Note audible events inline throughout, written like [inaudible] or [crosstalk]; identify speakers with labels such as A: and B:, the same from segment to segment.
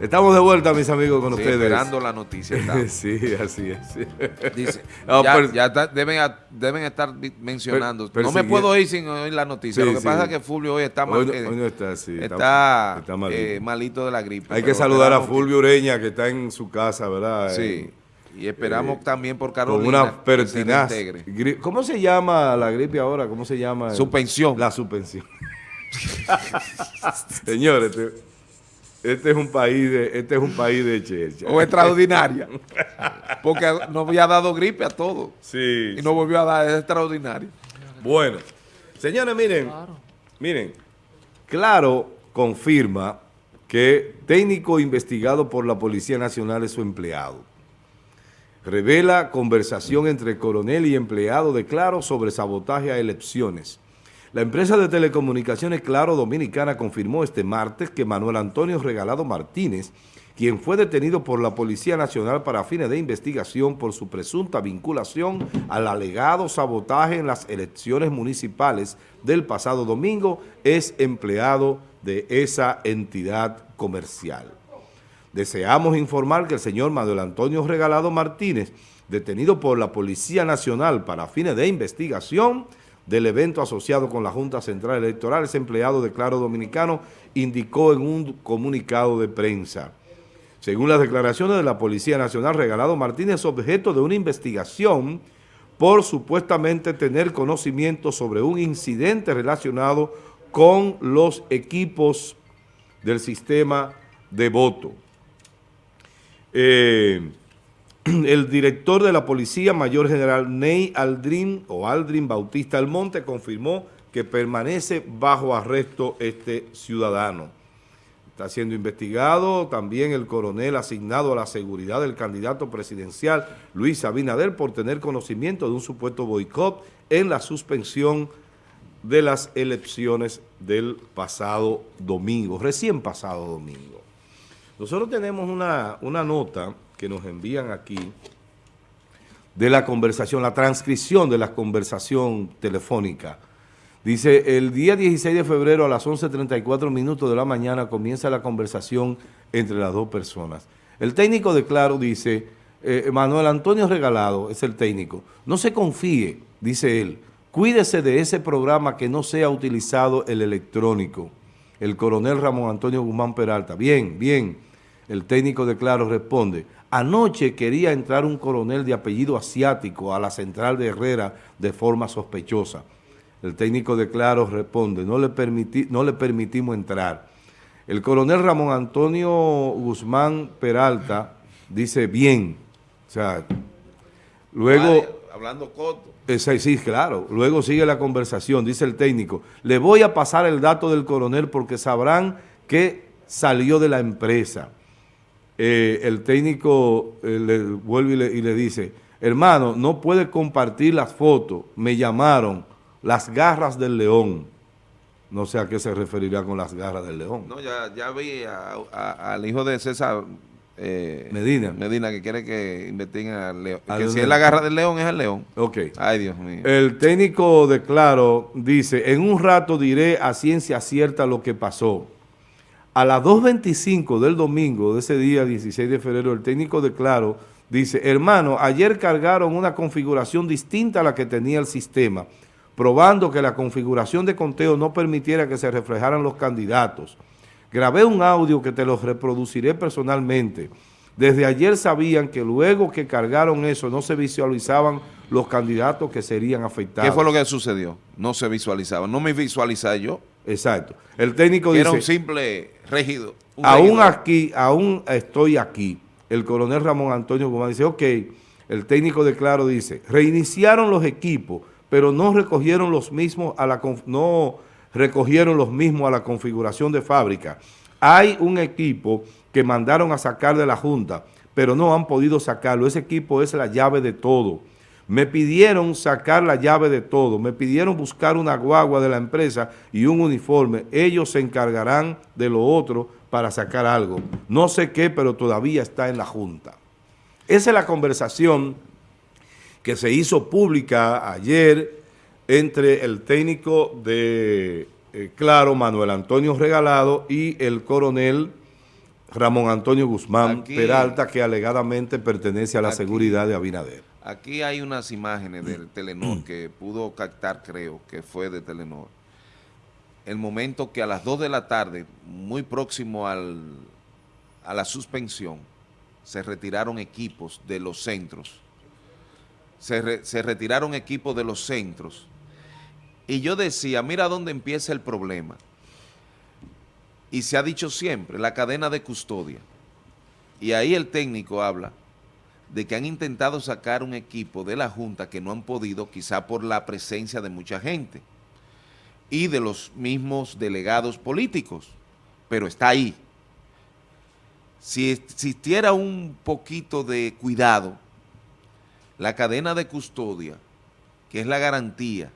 A: Estamos de vuelta, mis amigos, con
B: Sí,
A: ustedes.
B: esperando la noticia. [laughs]
A: sí, así es.
B: Dice, [laughs] ya,
A: pero-
B: ya está- deben, estar mencionando. No me puedo ir sin oír la noticia.
A: Sí,
B: Lo que
A: sí.
B: pasa es que Fulvio hoy está, mal-
A: Hoy no-
B: eh,
A: hoy no está, sí, está-
B: está,
A: está malito.
B: eh, malito de la gripe.
A: Hay que saludar a Fulvio Ureña, que está en su casa, ¿verdad?
B: Sí.
A: Eh,
B: Y esperamos
A: eh,
B: también por
A: con
B: Carolina.
A: una
B: que se
A: pertinaz. ¿Cómo se llama la gripe ahora? ¿Cómo se llama?
B: Suspensión.
A: La suspensión. [laughs] Señores, este, este es un país de, este es un país de chercha.
B: O extraordinaria. Porque nos había dado gripe a todos.
A: Sí.
B: Y nos volvió a dar es extraordinaria.
A: Bueno, señores, miren, miren, claro confirma que técnico investigado por la Policía Nacional es su empleado. Revela conversación entre coronel y empleado de Claro sobre sabotaje a elecciones. La empresa de telecomunicaciones Claro Dominicana confirmó este martes que Manuel Antonio Regalado Martínez, quien fue detenido por la Policía Nacional para fines de investigación por su presunta vinculación al alegado sabotaje en las elecciones municipales del pasado domingo, es empleado de esa entidad comercial. Deseamos informar que el señor Manuel Antonio Regalado Martínez, detenido por la Policía Nacional para fines de investigación del evento asociado con la Junta Central Electoral, es empleado de Claro Dominicano, indicó en un comunicado de prensa. Según las declaraciones de la Policía Nacional, Regalado Martínez es objeto de una investigación por supuestamente tener conocimiento sobre un incidente relacionado con los equipos del sistema de voto. Eh, [clears throat] el director de la Policía Mayor General Ney Aldrin o Aldrin Bautista Almonte confirmó que permanece bajo arresto este ciudadano. Está siendo investigado también el coronel asignado a la seguridad del candidato presidencial Luis Abinader por tener conocimiento de un supuesto boicot en la suspensión de las elecciones del pasado domingo, recién pasado domingo. Nosotros tenemos una, una nota que nos envían aquí de la conversación, la transcripción de la conversación telefónica. Dice, el día 16 de febrero a las 11.34 minutos de la mañana comienza la conversación entre las dos personas. El técnico de Claro dice, eh, Manuel Antonio Regalado es el técnico, no se confíe, dice él, cuídese de ese programa que no sea utilizado el electrónico. El coronel Ramón Antonio Guzmán Peralta, bien, bien. El técnico de Claro responde, anoche quería entrar un coronel de apellido asiático a la central de Herrera de forma sospechosa. El técnico de Claro responde, no le, permití, no le permitimos entrar. El coronel Ramón Antonio Guzmán Peralta dice, bien. O sea, luego...
B: Vale, hablando corto.
A: Eh, Sí, sí, claro. Luego sigue la conversación, dice el técnico. Le voy a pasar el dato del coronel porque sabrán que salió de la empresa. Eh, el técnico eh, le vuelve y le, y le dice, hermano, no puede compartir las fotos. Me llamaron las garras del león. No sé a qué se referirá con las garras del león.
B: No, ya, ya vi a- a- al hijo de César eh,
A: Medina.
B: Medina que quiere que investiguen al león.
A: Al
B: que si es la garra del león, es el león.
A: Ok.
B: Ay, Dios mío.
A: El técnico de Claro dice, en un rato diré a ciencia cierta lo que pasó. A las 2.25 del domingo de ese día, 16 de febrero, el técnico de Claro dice, hermano, ayer cargaron una configuración distinta a la que tenía el sistema, probando que la configuración de conteo no permitiera que se reflejaran los candidatos. Grabé un audio que te lo reproduciré personalmente. Desde ayer sabían que luego que cargaron eso no se visualizaban los candidatos que serían afectados.
B: ¿Qué fue lo que sucedió? No se visualizaba. No me visualizaba yo.
A: Exacto. El técnico
B: Que era un
A: dice,
B: simple regido. un
A: aún
B: regidor.
A: aquí, aún estoy aquí. El coronel Ramón Antonio Guzmán dice, ok, el técnico de Claro dice, reiniciaron los equipos, pero no recogieron los mismos a la no recogieron los mismos a la configuración de fábrica. Hay un equipo que mandaron a sacar de la Junta, pero no han podido sacarlo. Ese equipo es la llave de todo. Me pidieron sacar la llave de todo, me pidieron buscar una guagua de la empresa y un uniforme. Ellos se encargarán de lo otro para sacar algo. No sé qué, pero todavía está en la Junta. Esa es la conversación que se hizo pública ayer entre el técnico de eh, Claro, Manuel Antonio Regalado, y el coronel Ramón Antonio Guzmán
B: Aquí-
A: Peralta, que alegadamente pertenece a la
B: Aquí-
A: seguridad de Abinader.
B: Aquí hay unas imágenes del Telenor que pudo captar, creo, que fue de Telenor. El momento que a las 2 de la tarde, muy próximo al, a la suspensión, se retiraron equipos de los centros. Se, re- se retiraron equipos de los centros. Y yo decía, mira dónde empieza el problema. Y se ha dicho siempre, la cadena de custodia. Y ahí el técnico habla de que han intentado sacar un equipo de la Junta que no han podido, quizá por la presencia de mucha gente y de los mismos delegados políticos, pero está ahí. Si existiera un poquito de cuidado, la cadena de custodia, que es la garantía,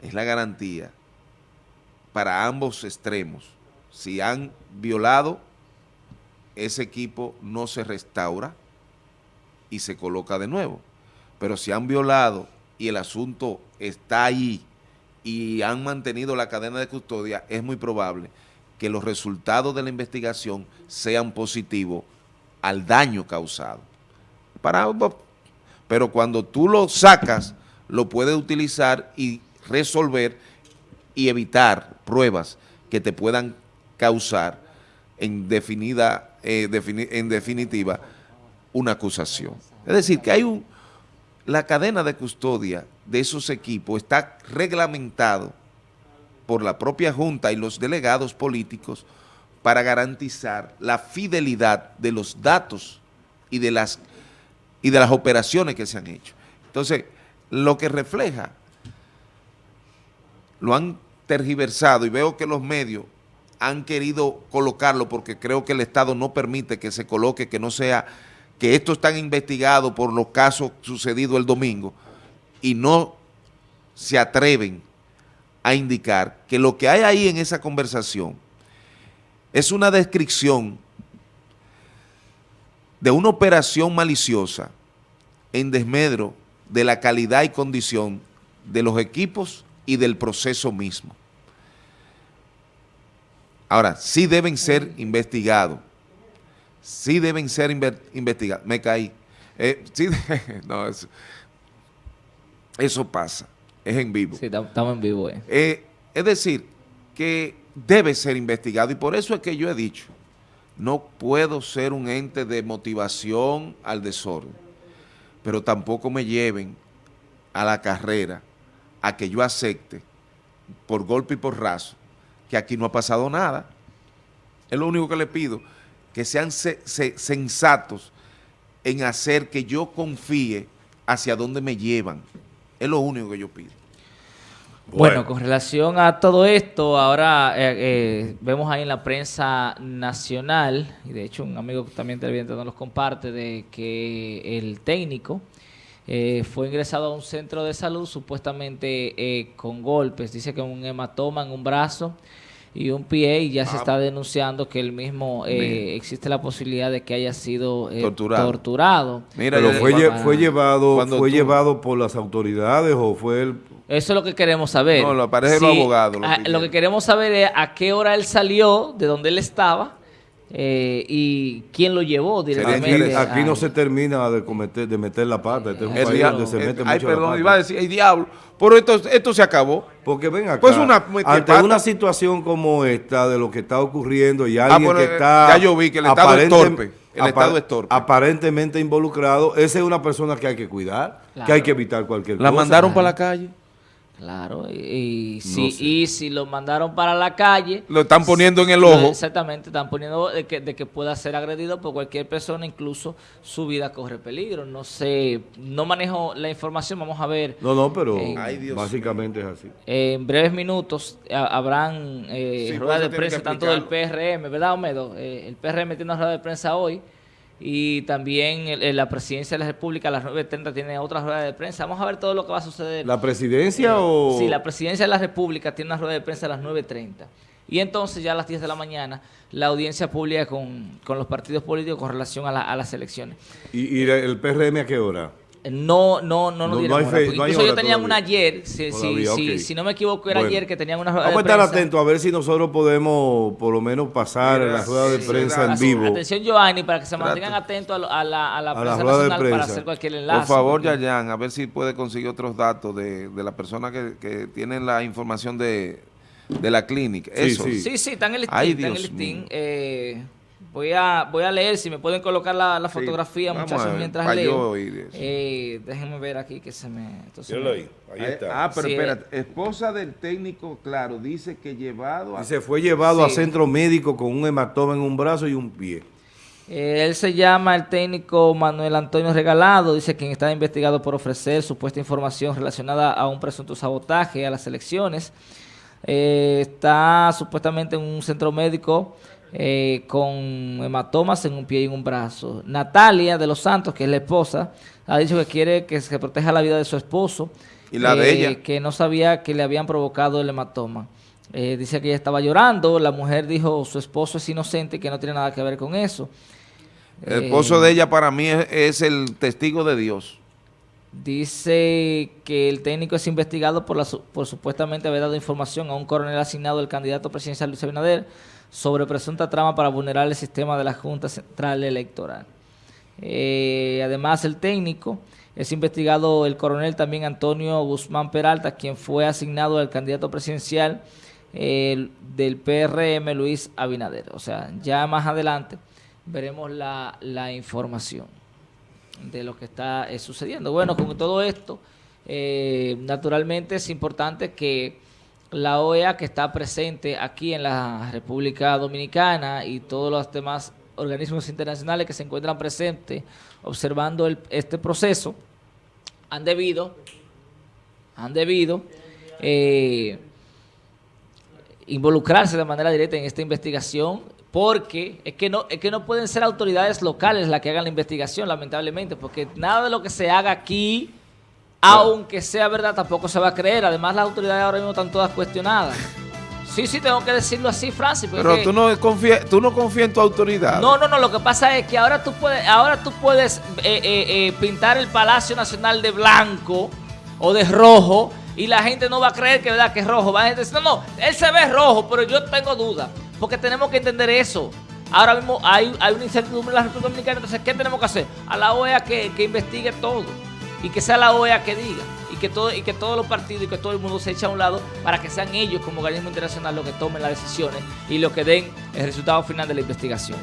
B: es la garantía para ambos extremos. Si han violado ese equipo no se restaura y se coloca de nuevo. Pero si han violado y el asunto está ahí y han mantenido la cadena de custodia, es muy probable que los resultados de la investigación sean positivos al daño causado. Pero cuando tú lo sacas, lo puedes utilizar y resolver y evitar pruebas que te puedan causar en, definida, eh, en definitiva una acusación. Es decir, que hay un, la cadena de custodia de esos equipos está reglamentado por la propia Junta y los delegados políticos para garantizar la fidelidad de los datos y de las, y de las operaciones que se han hecho. Entonces, lo que refleja, lo han tergiversado y veo que los medios han querido colocarlo porque creo que el Estado no permite que se coloque, que no sea, que esto está investigado por los casos sucedidos el domingo y no se atreven a indicar que lo que hay ahí en esa conversación es una descripción de una operación maliciosa en desmedro de la calidad y condición de los equipos y del proceso mismo. Ahora, sí deben ser investigados. Sí deben ser inve- investigados. Me caí. Eh, sí, [laughs] no, eso, eso pasa. Es en vivo.
C: Sí, tam- estamos en vivo. eh.
B: Eh, es decir, que debe ser investigado y por eso es que yo he dicho, no puedo ser un ente de motivación al desorden, pero tampoco me lleven a la carrera a que yo acepte por golpe y por raso que aquí no ha pasado nada. Es lo único que le pido, que sean se- se- sensatos en hacer que yo confíe hacia dónde me llevan. Es lo único que yo pido.
C: Bueno, con relación a todo esto, ahora eh, eh, vemos ahí en la prensa nacional, y de hecho un amigo también televidente nos los comparte, de que el técnico eh, fue ingresado a un centro de salud supuestamente eh, con golpes, dice que un hematoma en un brazo y un pie, y ya se
B: Ah.
C: está denunciando que el mismo, eh, existe la posibilidad de que haya sido eh,
B: Torturado.
C: torturado.
B: Mira,
A: Pero fue, lle- fue llevado fue
B: tú-
A: llevado por las autoridades o fue el
C: Eso es lo que queremos saber.
B: No, lo aparece los abogados, lo
C: a-
B: pidieron.
C: lo que queremos saber es a qué hora él salió, de dónde él estaba eh, y quién lo llevó directamente.
A: aquí no se termina de cometer, de meter la pata. Este es un
B: El
A: país
B: dia-
A: donde se mete
B: ay,
A: mucho la
B: perdón,
A: pata.
B: iba a decir, el diablo, pero esto, esto se acabó.
A: Porque ven acá,
B: Pues una metida
A: ante
B: pata.
A: una situación como esta, de lo que está ocurriendo y
B: Ah,
A: alguien
B: bueno,
A: que está...
B: ya yo vi que el Estado es torpe. El Estado es torpe.
A: Aparentemente involucrado. Esa es una persona que hay que cuidar, que hay que evitar cualquier
B: La
A: cosa.
B: mandaron para la calle.
C: Claro, y, y si,
A: sé.
C: y si lo mandaron para la calle...
B: Lo están poniendo en el ojo.
C: Exactamente, están poniendo de que, de que pueda ser agredido por cualquier persona, incluso su vida corre peligro. No sé, no manejo la información, vamos a ver.
A: No, no, pero
C: Eh,
B: Ay, Dios
A: básicamente es así.
C: En breves minutos a- habrán eh,
B: Sí,
C: ruedas de prensa tanto del. PRM, ¿verdad, Omedo? Eh, el PRM tiene una rueda de prensa hoy y también el- el- la presidencia de la República a las 9.30 tiene otra rueda de prensa. Vamos a ver todo lo que va a suceder.
A: ¿La presidencia o...?
C: Sí, la presidencia de la República tiene una rueda de prensa a las 9.30. Y entonces ya a las 10 de la mañana la audiencia pública con, con los partidos políticos con relación a, la- a las elecciones.
A: ¿Y, y el PRM a qué hora?
C: No, no, no nos
A: No-
C: dieron
A: no fe- no hay
C: Incluso tenían
A: todavía.
C: una ayer, si, si-
A: Todavía,
C: si-
A: ok.
C: si no me equivoco era
A: Bueno.
C: ayer que tenían una rueda
A: Vamos a
C: de
A: estar
C: prensa.
A: atentos a ver si nosotros podemos por lo menos pasar
B: Mira,
A: la rueda de
B: sí,
A: prensa en vivo.
C: Atención, Giovanni, para que se
B: Trata.
C: mantengan atentos a, lo- a la, a la
A: A la
C: prensa
A: rueda de
C: nacional para
A: prensa.
C: hacer cualquier enlace.
B: Por favor,
C: porque-
B: Yayan, a ver si puede conseguir otros datos de, de la persona que, que tiene la información de, de la clínica.
A: Sí,
B: Eso.
A: sí.
C: Sí, sí, está en el listín.
B: Ay,
C: está en el listín.
B: mío.
C: Eh, voy, a, voy a leer, si me pueden colocar la, fotografía, muchachos,
B: ver,
C: mientras
B: yo
C: leo.
B: oír eso.
C: Eh, déjenme ver aquí que se me... se
A: Míralo
C: me-
A: ahí, está.
B: Ah, pero
C: Sí,
B: espérate, esposa del técnico, claro, dice que llevado a...
A: Y se fue llevado a centro médico con un hematoma en un brazo y un pie.
C: Eh, él se llama el técnico Manuel Antonio Regalado, dice quien está investigado por ofrecer supuesta información relacionada a un presunto sabotaje a las elecciones. Eh, está supuestamente en un centro médico eh, con hematomas en un pie y en un brazo. Natalia de los Santos, que es la esposa, ha dicho que quiere que se proteja la vida de su esposo.
B: ¿Y la de
C: eh,
B: ella?
C: Que no sabía que le habían provocado el hematoma. Eh, dice que ella estaba llorando, la mujer dijo su esposo es inocente y que no tiene nada que ver con eso.
B: El esposo
C: Eh,
B: de ella para mí es, es el testigo de Dios.
C: Dice que el técnico es investigado por, la, por supuestamente haber dado información a un coronel asignado del candidato presidencial Luis Abinader sobre presunta trama para vulnerar el sistema de la Junta Central Electoral. Eh, además, el técnico es investigado el coronel también Antonio Guzmán Peralta, quien fue asignado al candidato presidencial del PRM Luis Abinader. O sea, ya más adelante veremos la, la información de lo que está eh, sucediendo. Bueno, con todo esto, eh, naturalmente es importante que la OEA que está presente aquí en la República Dominicana y todos los demás organismos internacionales que se encuentran presentes observando el- este proceso han debido han debido eh, involucrarse de manera directa en esta investigación porque es que no es que no pueden ser autoridades locales las que hagan la investigación lamentablemente porque nada de lo que se haga aquí aunque sea verdad tampoco se va a creer además las autoridades ahora mismo están todas cuestionadas sí sí tengo que decirlo así Francis
B: Pero tú no confías tú no confías en tu autoridad.
C: no, no, no, lo que pasa es que ahora tú puedes, ahora tú puedes eh, eh, eh, pintar el Palacio Nacional de blanco o de rojo y la gente no va a creer que, ¿verdad? que es rojo. Va a decir, no, no, él se ve rojo, pero yo tengo duda. Porque tenemos que entender eso. Ahora mismo hay, hay una incertidumbre en la República Dominicana, entonces, ¿qué tenemos que hacer? A la OEA que, que investigue todo y que sea la OEA que diga y que todo y que todos los partidos y que todo el mundo se eche a un lado para que sean ellos como organismo internacional los que tomen las decisiones y los que den el resultado final de la investigación.